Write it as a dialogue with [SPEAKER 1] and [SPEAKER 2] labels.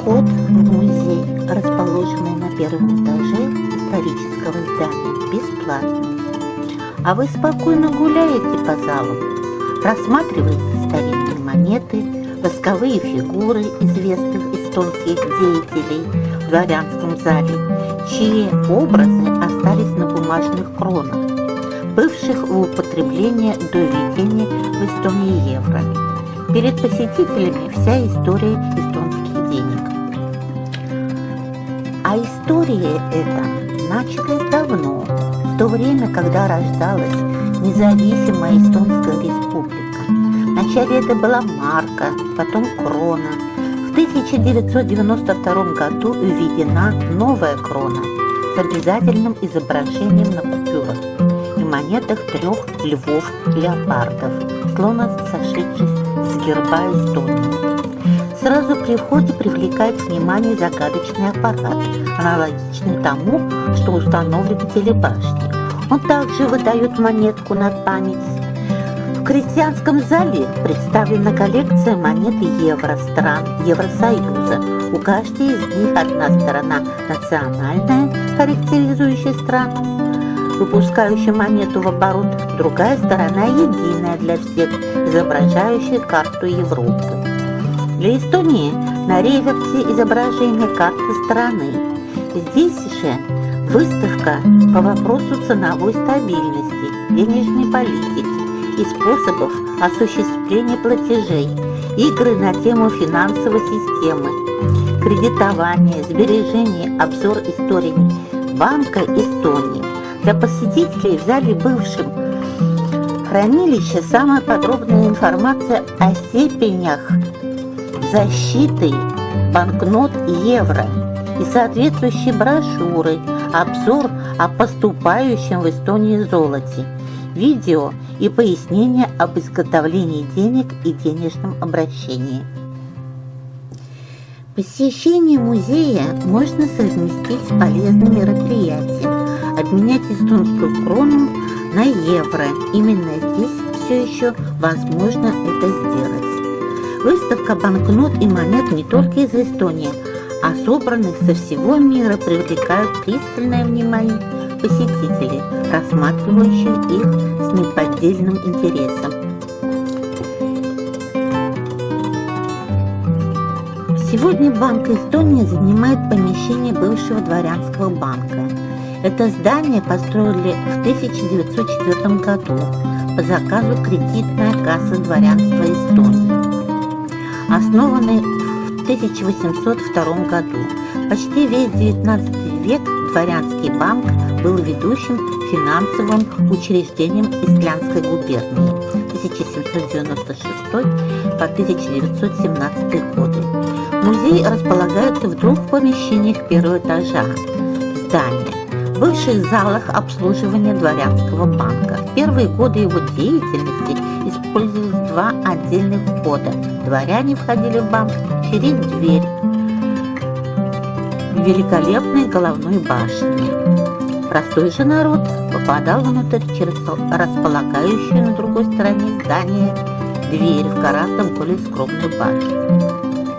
[SPEAKER 1] Вход в музей, расположенный на первом этаже исторического здания, бесплатный. А вы спокойно гуляете по залу, рассматриваете старинные монеты, восковые фигуры известных эстонских деятелей в дворянском зале, чьи образы остались на бумажных кронах, бывших в употреблении до введения в Эстонии евро. Перед посетителями вся история эстонских денег. А история эта началась давно, в то время, когда рождалась независимая Эстонская республика. Вначале это была марка, потом крона. В 1992 году введена новая крона с обязательным изображением на купюрах и монетах трех львов-леопардов, словно сошедших с герба Эстонии. Сразу при входе привлекает внимание загадочный аппарат, аналогичный тому, что установлен в телебашне. Он также выдает монетку на память. В крестьянском зале представлена коллекция монет евро стран Евросоюза. У каждой из них одна сторона национальная, характеризующая страну, выпускающая монету в оборот, другая сторона единая для всех, изображающая карту Европы. Для Эстонии на реверсе изображение карты страны. Здесь же выставка по вопросу ценовой стабильности, денежной политики и способов осуществления платежей, игры на тему финансовой системы, кредитование, сбережение, обзор истории Банка Эстонии. Для посетителей в зале бывшем хранилище самая подробная информация о степенях защиты банкнот евро и соответствующие брошюры, обзор о поступающем в Эстонии золоте, видео и пояснения об изготовлении денег и денежном обращении. Посещение музея можно совместить с полезным мероприятием, обменять эстонскую крону на евро. Именно здесь все еще возможно это сделать. Выставка банкнот и монет не только из Эстонии, а собранных со всего мира привлекают пристальное внимание посетителей, рассматривающих их с неподдельным интересом. Сегодня Банк Эстонии занимает помещение бывшего дворянского банка. Это здание построили в 1904 году по заказу кредитная касса дворянства Эстонии основанный в 1802 году. Почти весь XIX век дворянский банк был ведущим финансовым учреждением Исландской губернии 1796 по 1917 годы. Музей располагается в двух помещениях первого этажа здания бывших залах обслуживания дворянского банка. В первые годы его деятельности использовались два отдельных входа. Дворяне входили в банк через дверь великолепной головной башни. Простой же народ попадал внутрь через располагающую на другой стороне здания дверь в гораздо более скромную башню.